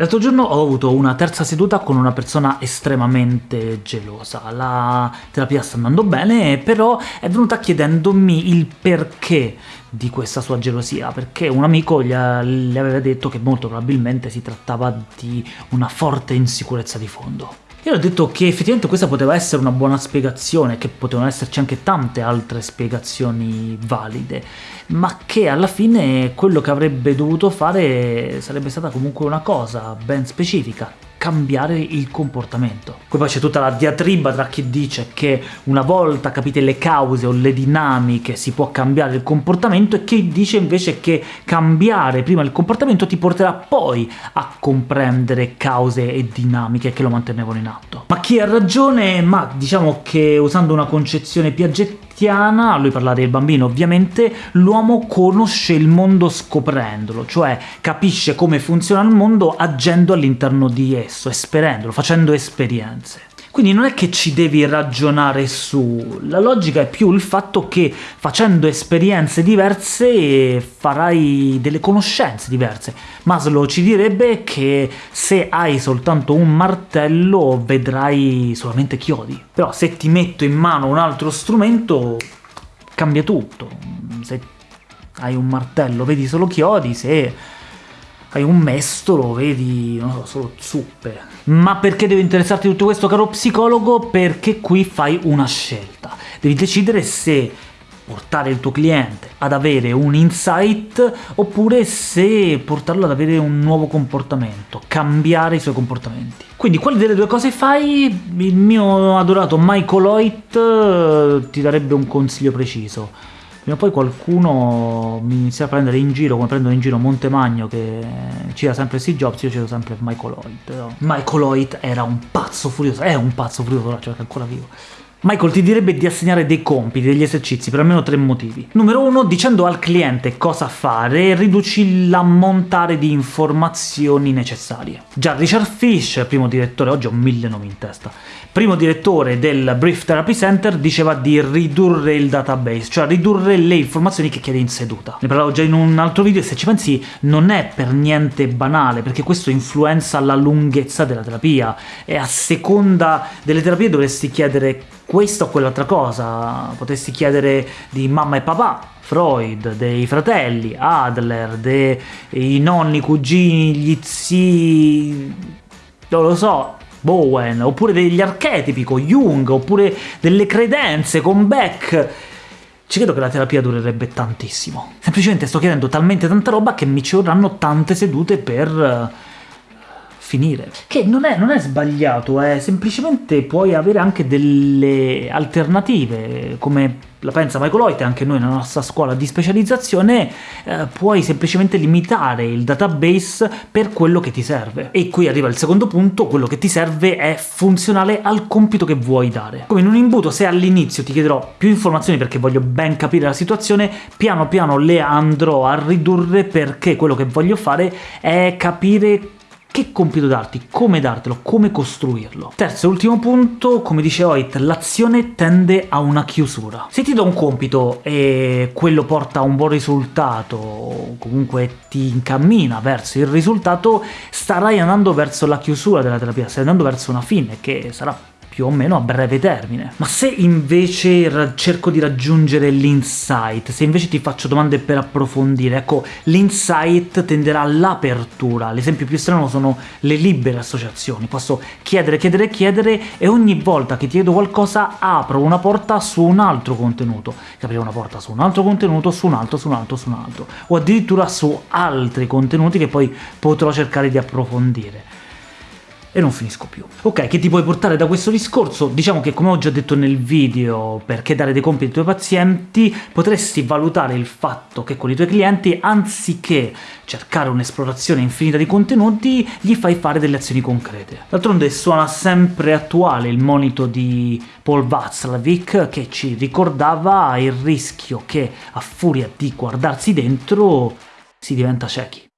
L'altro giorno ho avuto una terza seduta con una persona estremamente gelosa. La terapia sta andando bene, però è venuta chiedendomi il perché di questa sua gelosia, perché un amico gli aveva detto che molto probabilmente si trattava di una forte insicurezza di fondo. Io ho detto che effettivamente questa poteva essere una buona spiegazione, che potevano esserci anche tante altre spiegazioni valide, ma che alla fine quello che avrebbe dovuto fare sarebbe stata comunque una cosa ben specifica, cambiare il comportamento. Poi c'è tutta la diatriba tra chi dice che una volta capite le cause o le dinamiche si può cambiare il comportamento e chi dice invece che cambiare prima il comportamento ti porterà poi a comprendere cause e dinamiche che lo mantenevano in atto. Ma chi ha ragione? Ma diciamo che usando una concezione piaggettina cristiana, lui parla del bambino ovviamente, l'uomo conosce il mondo scoprendolo, cioè capisce come funziona il mondo agendo all'interno di esso, esperendolo, facendo esperienze. Quindi non è che ci devi ragionare su, la logica è più il fatto che facendo esperienze diverse farai delle conoscenze diverse. Maslow ci direbbe che se hai soltanto un martello vedrai solamente chiodi, però se ti metto in mano un altro strumento cambia tutto. Se hai un martello vedi solo chiodi, se hai un mestolo, vedi, non so, solo zuppe. Ma perché deve interessarti tutto questo, caro psicologo? Perché qui fai una scelta. Devi decidere se portare il tuo cliente ad avere un insight oppure se portarlo ad avere un nuovo comportamento, cambiare i suoi comportamenti. Quindi quali delle due cose fai? Il mio adorato Michael Hoyt eh, ti darebbe un consiglio preciso prima o poi qualcuno mi inizia a prendere in giro, come prendono in giro Montemagno che cita sempre Steve Jobs, io cito sempre Michael Hoyt. Michael Hoyt era un pazzo furioso, è un pazzo furioso, cioè che è ancora vivo. Michael ti direbbe di assegnare dei compiti, degli esercizi, per almeno tre motivi. Numero uno, dicendo al cliente cosa fare, riduci l'ammontare di informazioni necessarie. Già Richard Fish, primo direttore, oggi ho mille nomi in testa, primo direttore del Brief Therapy Center, diceva di ridurre il database, cioè ridurre le informazioni che chiede in seduta. Ne parlavo già in un altro video e se ci pensi non è per niente banale, perché questo influenza la lunghezza della terapia, e a seconda delle terapie dovresti chiedere questa o quell'altra cosa, potresti chiedere di mamma e papà, Freud, dei fratelli, Adler, dei nonni, cugini, gli zii, non lo so, Bowen, oppure degli archetipi con Jung, oppure delle credenze con Beck, ci credo che la terapia durerebbe tantissimo. Semplicemente sto chiedendo talmente tanta roba che mi ci vorranno tante sedute per finire. Che non è, non è sbagliato, è semplicemente puoi avere anche delle alternative, come la pensa Michael Hoyt, anche noi nella nostra scuola di specializzazione, eh, puoi semplicemente limitare il database per quello che ti serve. E qui arriva il secondo punto, quello che ti serve è funzionale al compito che vuoi dare. Come in un imbuto, se all'inizio ti chiederò più informazioni perché voglio ben capire la situazione, piano piano le andrò a ridurre perché quello che voglio fare è capire che compito darti, come dartelo, come costruirlo. Terzo e ultimo punto, come dice Hoyt, l'azione tende a una chiusura. Se ti do un compito e quello porta a un buon risultato, o comunque ti incammina verso il risultato, starai andando verso la chiusura della terapia, stai andando verso una fine, che sarà più o meno a breve termine. Ma se invece cerco di raggiungere l'insight, se invece ti faccio domande per approfondire, ecco, l'insight tenderà all'apertura. L'esempio più strano sono le libere associazioni. Posso chiedere, chiedere, chiedere e ogni volta che chiedo qualcosa apro una porta su un altro contenuto. Aprire una porta su un altro contenuto, su un altro, su un altro, su un altro. O addirittura su altri contenuti che poi potrò cercare di approfondire e non finisco più. Ok, che ti puoi portare da questo discorso? Diciamo che, come ho già detto nel video, perché dare dei compiti ai tuoi pazienti, potresti valutare il fatto che con i tuoi clienti, anziché cercare un'esplorazione infinita di contenuti, gli fai fare delle azioni concrete. D'altronde suona sempre attuale il monito di Paul Václavic, che ci ricordava il rischio che, a furia di guardarsi dentro, si diventa ciechi.